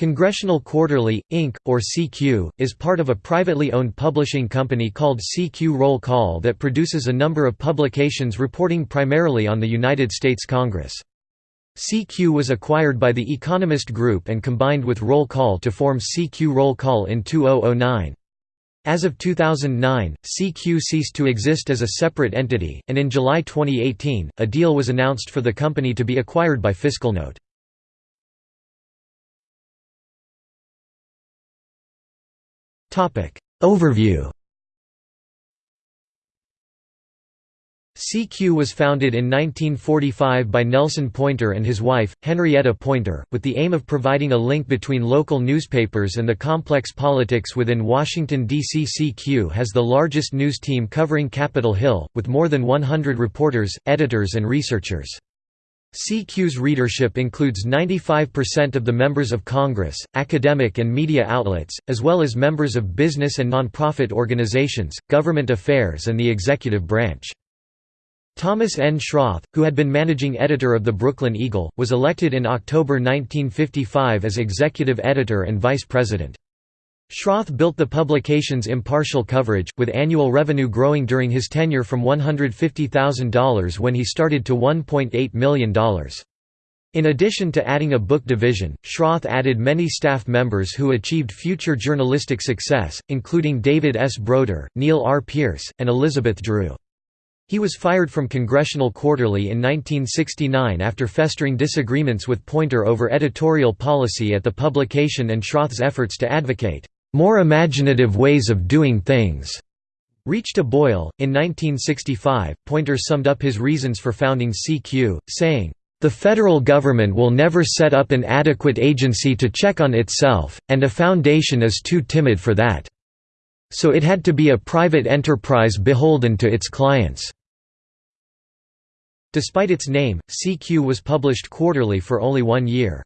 Congressional Quarterly, Inc., or CQ, is part of a privately owned publishing company called CQ Roll Call that produces a number of publications reporting primarily on the United States Congress. CQ was acquired by the Economist Group and combined with Roll Call to form CQ Roll Call in 2009. As of 2009, CQ ceased to exist as a separate entity, and in July 2018, a deal was announced for the company to be acquired by FiscalNote. Overview CQ was founded in 1945 by Nelson Poynter and his wife, Henrietta Poynter, with the aim of providing a link between local newspapers and the complex politics within Washington, D.C. CQ has the largest news team covering Capitol Hill, with more than 100 reporters, editors and researchers. CQ's readership includes 95% of the members of Congress, academic and media outlets, as well as members of business and nonprofit organizations, government affairs and the executive branch. Thomas N. Schroth, who had been managing editor of the Brooklyn Eagle, was elected in October 1955 as executive editor and vice president. Schroth built the publication's impartial coverage, with annual revenue growing during his tenure from $150,000 when he started to $1.8 million. In addition to adding a book division, Schroth added many staff members who achieved future journalistic success, including David S. Broder, Neal R. Peirce, and Elizabeth Drew. He was fired from Congressional Quarterly in 1969 after festering disagreements with Poynter over editorial policy at the publication and Schroth's efforts to advocate more imaginative ways of doing things reached a boil. In 1965, Poynter summed up his reasons for founding CQ, saying, The federal government will never set up an adequate agency to check on itself, and a foundation is too timid for that. So it had to be a private enterprise beholden to its clients. Despite its name, CQ was published quarterly for only one year.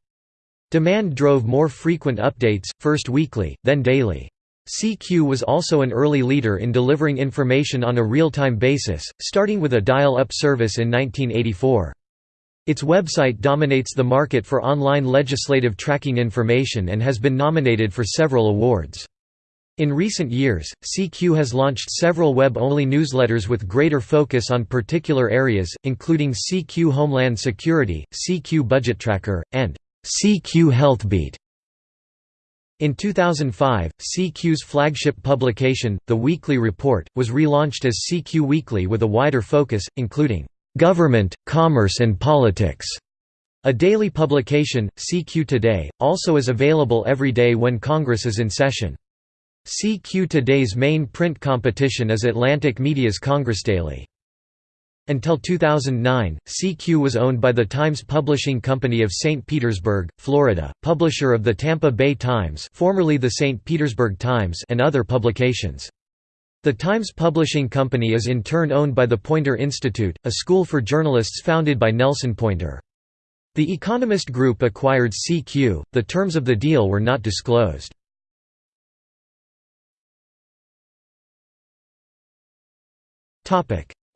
Demand drove more frequent updates, first weekly, then daily. CQ was also an early leader in delivering information on a real-time basis, starting with a dial-up service in 1984. Its website dominates the market for online legislative tracking information and has been nominated for several awards. In recent years, CQ has launched several web-only newsletters with greater focus on particular areas, including CQ Homeland Security, CQ Budget Tracker, and CQ Healthbeat. In 2005, CQ's flagship publication, The Weekly Report, was relaunched as CQ Weekly with a wider focus, including government, commerce and politics. A daily publication, CQ Today, also is available every day when Congress is in session. CQ Today's main print competition is Atlantic Media's Congress Daily. Until 2009, CQ was owned by the Times Publishing Company of St. Petersburg, Florida, publisher of the Tampa Bay Times formerly the St. Petersburg Times and other publications. The Times Publishing Company is in turn owned by the Poynter Institute, a school for journalists founded by Nelson Poynter. The Economist Group acquired CQ, the terms of the deal were not disclosed.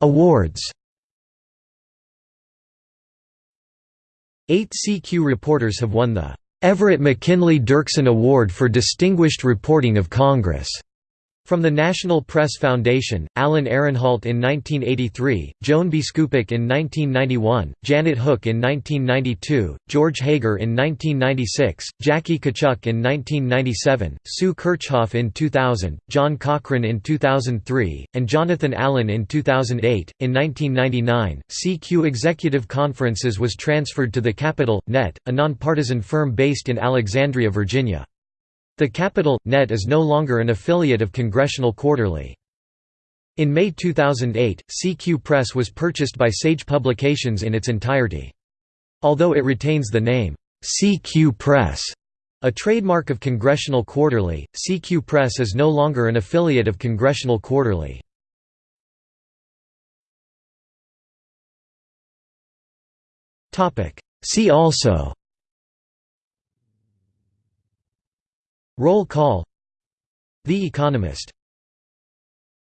Awards Eight CQ reporters have won the Everett McKinley Dirksen Award for Distinguished Reporting of Congress. From the National Press Foundation, Alan Ehrenhalt in 1983, Joan B. Biskupic in 1991, Janet Hook in 1992, George Hager in 1996, Jackie Koszczuk in 1997, Sue Kirchhoff in 2000, John Cochran in 2003, and Jonathan Allen in 2008. In 1999, CQ Executive Conferences was transferred to the Capitol, Net, a nonpartisan firm based in Alexandria, Virginia. The Capitol, Net is no longer an affiliate of Congressional Quarterly. In May 2008, CQ Press was purchased by Sage Publications in its entirety. Although it retains the name, CQ Press, a trademark of Congressional Quarterly, CQ Press is no longer an affiliate of Congressional Quarterly. See also Roll call. The Economist